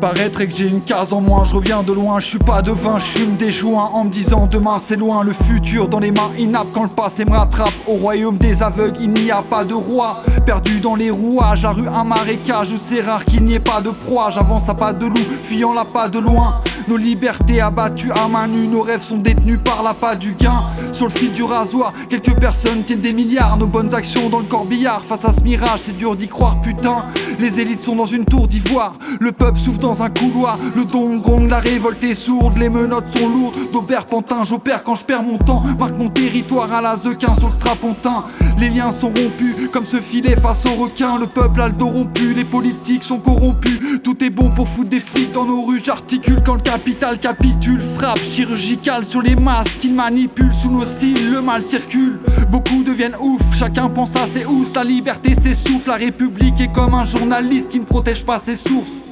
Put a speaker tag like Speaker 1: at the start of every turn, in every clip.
Speaker 1: Paraîtrait que j'ai une case en moins, je reviens de loin, je suis pas devin, je fume des joints en me disant demain c'est loin, le futur dans les mains inaptes quand le passé me rattrape. Au royaume des aveugles, il n'y a pas de roi, perdu dans les rouages, la rue un marécage c'est rare qu'il n'y ait pas de proie. J'avance à pas de loup, fuyant la pas de loin. Nos libertés abattues à main nue, nos rêves sont détenus par la pas du gain. Sur le fil du rasoir, quelques personnes tiennent des milliards. Nos bonnes actions dans le corbillard, face à ce mirage, c'est dur d'y croire, putain. Les élites sont dans une tour d'ivoire, le peuple souffle dans un couloir. Le don gong, la révolte est sourde, les menottes sont lourdes. D'Aubert Pantin, j'opère quand je perds mon temps. Marque mon territoire à la zequin sur le strapontin. Les liens sont rompus, comme ce filet face au requin. Le peuple a le dos rompu, les politiques sont corrompus. Tout est bon pour foutre des flics dans nos rues. J'articule quand le capital capitule. Frappe chirurgicale sur les masses qu'il manipule. Sous nos cils, le mal circule. Beaucoup deviennent ouf, chacun pense à ses housses. La liberté s'essouffle, la république est comme un journaliste qui ne protège pas ses sources.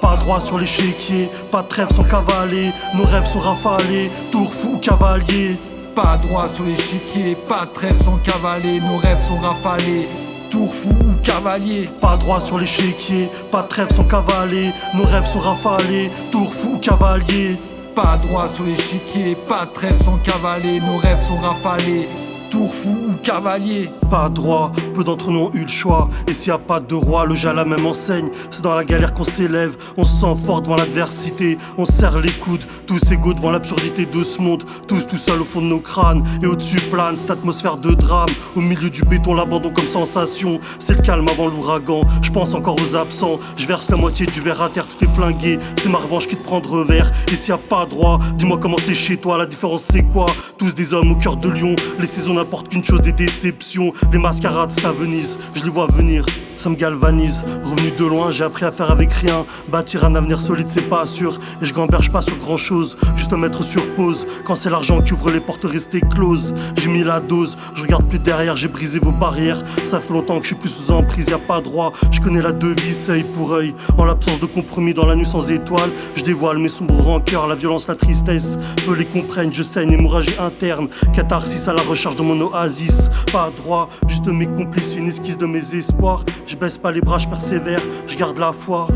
Speaker 2: Pas droit sur l'échiquier, pas de trêve sans cavaler, nos rêves sont rafalés, tour fou cavalier.
Speaker 1: Pas droit sur l'échiquier, pas de trêve sans cavaler, nos rêves sont rafalés. Tour fou ou cavalier
Speaker 2: Pas droit sur l'échiquier, pas de trêve sans cavaler, nos rêves sont rafalés, tour fou ou cavalier.
Speaker 1: Pas droit sur l'échiquier, pas de trêve sans cavaler, nos rêves sont rafalés. Tour fou ou cavalier
Speaker 2: Pas droit, peu d'entre nous ont eu le choix. Et s'il y a pas de roi, le jeu à même enseigne. C'est dans la galère qu'on s'élève, on se sent fort devant l'adversité. On serre les coudes, tous égaux devant l'absurdité de ce monde. Tous tout seuls au fond de nos crânes. Et au-dessus plane cette atmosphère de drame. Au milieu du béton, l'abandon comme sensation. C'est le calme avant l'ouragan. Je pense encore aux absents. Je verse la moitié du verre à terre, tout est flingué. C'est ma revanche qui te prend de revers. Et s'il y a pas droit, dis-moi comment c'est chez toi. La différence c'est quoi? Tous des hommes au cœur de lion. Les saisons n'apportent qu'une chose des déceptions. Les mascarades, ça Venise, je les vois venir ça me galvanise. Revenu de loin, j'ai appris à faire avec rien. Bâtir un avenir solide, c'est pas sûr. Et je gamberge pas sur grand chose, juste me mettre sur pause. Quand c'est l'argent qui ouvre les portes restées closes, j'ai mis la dose. Je regarde plus derrière, j'ai brisé vos barrières. Ça fait longtemps que je suis plus sous emprise, y a pas droit. Je connais la devise, œil pour œil. En l'absence de compromis dans la nuit sans étoiles, je dévoile mes sombres rancœurs, la violence, la tristesse. Peu les comprennent, je saigne, hémorragie interne. Catharsis à la recherche de mon oasis. Pas droit, juste mes complices, une esquisse de mes espoirs. Je baisse pas les bras, je persévère, je garde la foi.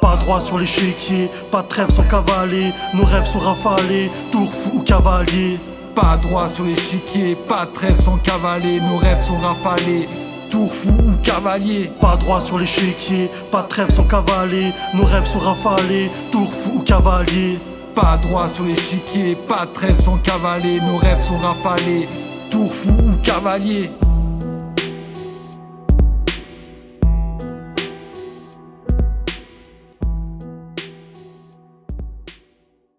Speaker 2: Pas droit sur l'échiquier, pas de trêve sans cavaler, nos rêves sont rafalés, tour fou ou cavalier.
Speaker 1: Pas droit sur l'échiquier, pas trêve sans cavaler, nos rêves sont rafalés. Tour fou ou cavalier
Speaker 2: Pas droit sur l'échiquier, pas trêve sans cavaler, nos rêves sont rafalés, tour fou ou cavalier.
Speaker 1: Pas droit sur l'échiquier, pas trêve sans cavaler, nos rêves sont rafalés. Tour fou ou cavalier